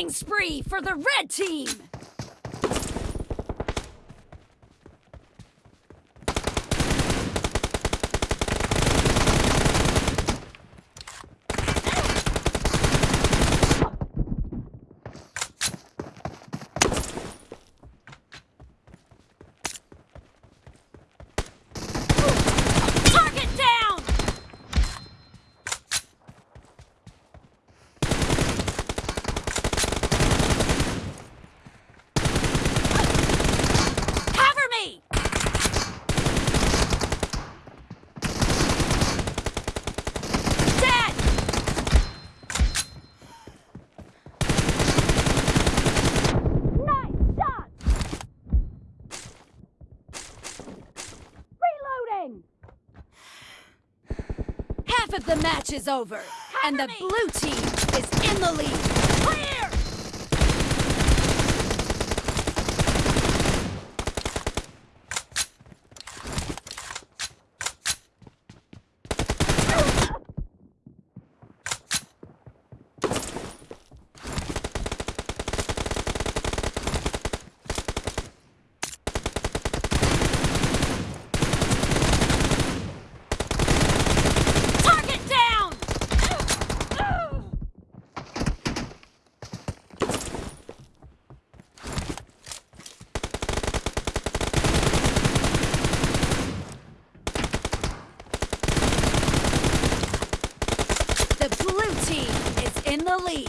Spray فر و vaccine is over, and the blue team is in the lead. Clear! نوئی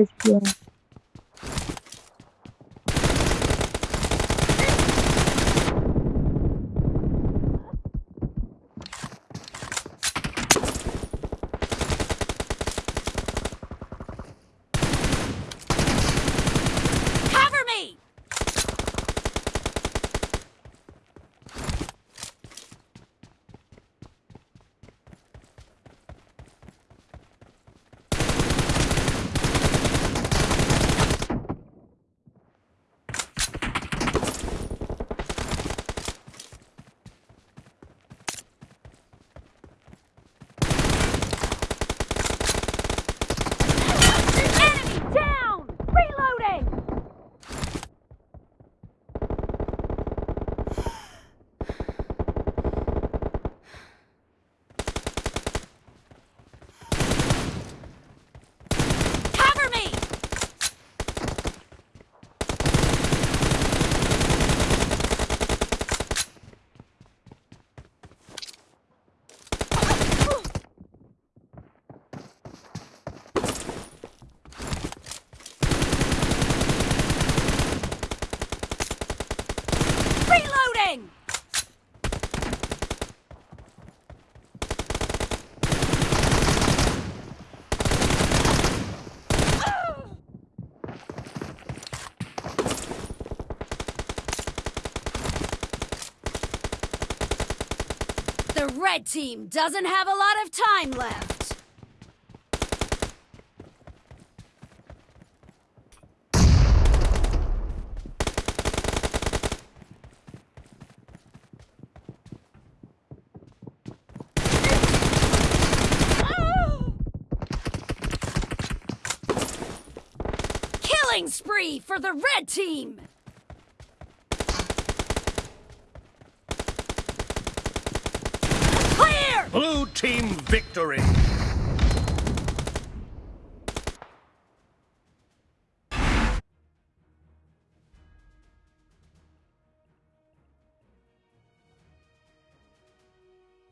message کیا red same doesn't have for the red same theme Victory